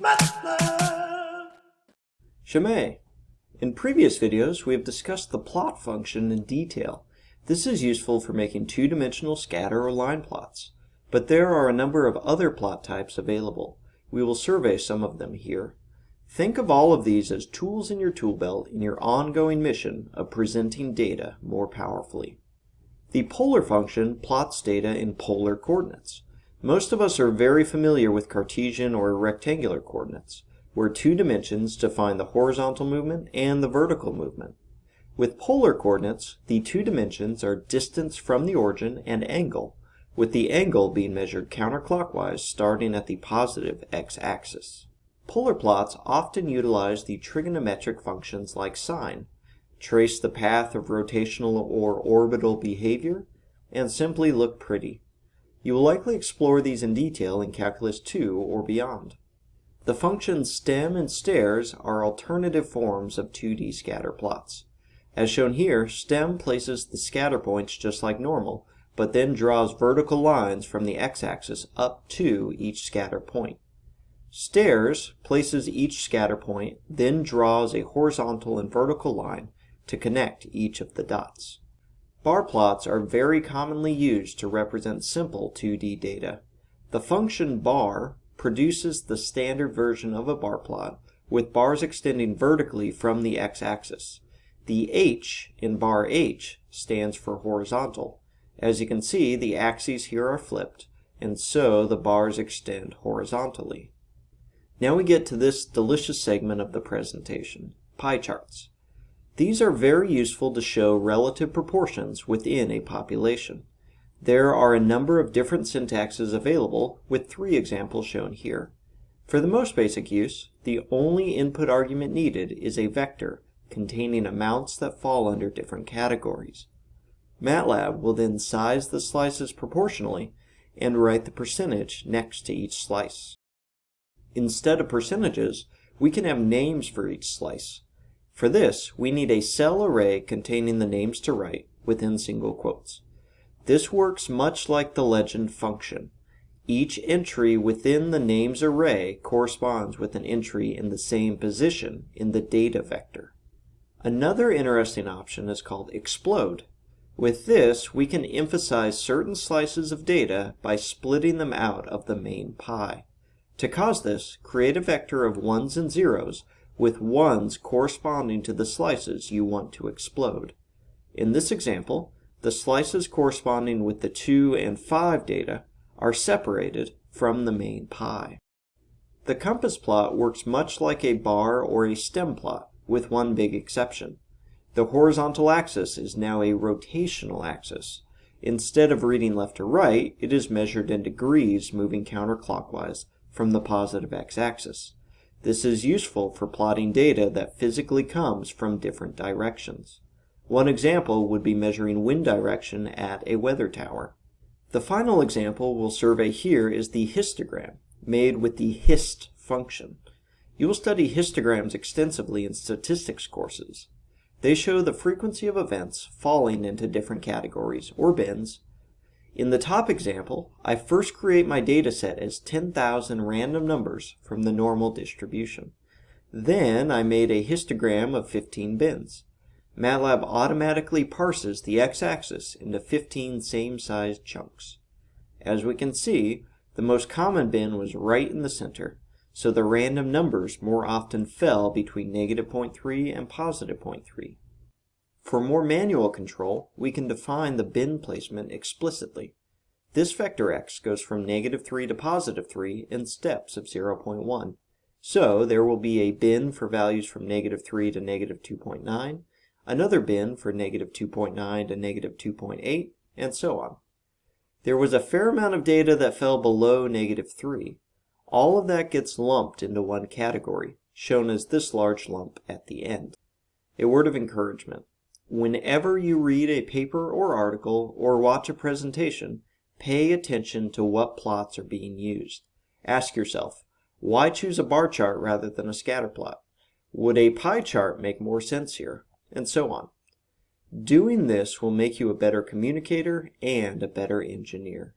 MATLAB. Shemay. In previous videos, we have discussed the plot function in detail. This is useful for making two-dimensional scatter or line plots. But there are a number of other plot types available. We will survey some of them here. Think of all of these as tools in your tool belt in your ongoing mission of presenting data more powerfully. The polar function plots data in polar coordinates. Most of us are very familiar with Cartesian or rectangular coordinates, where two dimensions define the horizontal movement and the vertical movement. With polar coordinates, the two dimensions are distance from the origin and angle, with the angle being measured counterclockwise starting at the positive x-axis. Polar plots often utilize the trigonometric functions like sine, trace the path of rotational or orbital behavior, and simply look pretty. You will likely explore these in detail in Calculus 2 or beyond. The functions stem and stairs are alternative forms of 2D scatter plots. As shown here, stem places the scatter points just like normal, but then draws vertical lines from the x-axis up to each scatter point. Stairs places each scatter point, then draws a horizontal and vertical line to connect each of the dots. Bar plots are very commonly used to represent simple 2D data. The function bar produces the standard version of a bar plot, with bars extending vertically from the x-axis. The h in bar h stands for horizontal. As you can see, the axes here are flipped, and so the bars extend horizontally. Now we get to this delicious segment of the presentation, pie charts. These are very useful to show relative proportions within a population. There are a number of different syntaxes available, with three examples shown here. For the most basic use, the only input argument needed is a vector containing amounts that fall under different categories. MATLAB will then size the slices proportionally and write the percentage next to each slice. Instead of percentages, we can have names for each slice. For this, we need a cell array containing the names to write within single quotes. This works much like the legend function. Each entry within the names array corresponds with an entry in the same position in the data vector. Another interesting option is called explode. With this, we can emphasize certain slices of data by splitting them out of the main pie. To cause this, create a vector of ones and zeros with ones corresponding to the slices you want to explode. In this example, the slices corresponding with the 2 and 5 data are separated from the main pie. The compass plot works much like a bar or a stem plot, with one big exception. The horizontal axis is now a rotational axis. Instead of reading left to right, it is measured in degrees moving counterclockwise from the positive x-axis. This is useful for plotting data that physically comes from different directions. One example would be measuring wind direction at a weather tower. The final example we'll survey here is the histogram, made with the hist function. You will study histograms extensively in statistics courses. They show the frequency of events falling into different categories, or bins, in the top example, I first create my dataset as 10,000 random numbers from the normal distribution. Then I made a histogram of 15 bins. MATLAB automatically parses the x-axis into 15 same-sized chunks. As we can see, the most common bin was right in the center, so the random numbers more often fell between negative 0.3 and positive 0.3. For more manual control, we can define the bin placement explicitly. This vector x goes from negative 3 to positive 3 in steps of 0.1. So there will be a bin for values from negative 3 to negative 2.9, another bin for negative 2.9 to negative 2.8, and so on. There was a fair amount of data that fell below negative 3. All of that gets lumped into one category, shown as this large lump at the end. A word of encouragement. Whenever you read a paper or article or watch a presentation, pay attention to what plots are being used. Ask yourself, why choose a bar chart rather than a scatter plot? Would a pie chart make more sense here? And so on. Doing this will make you a better communicator and a better engineer.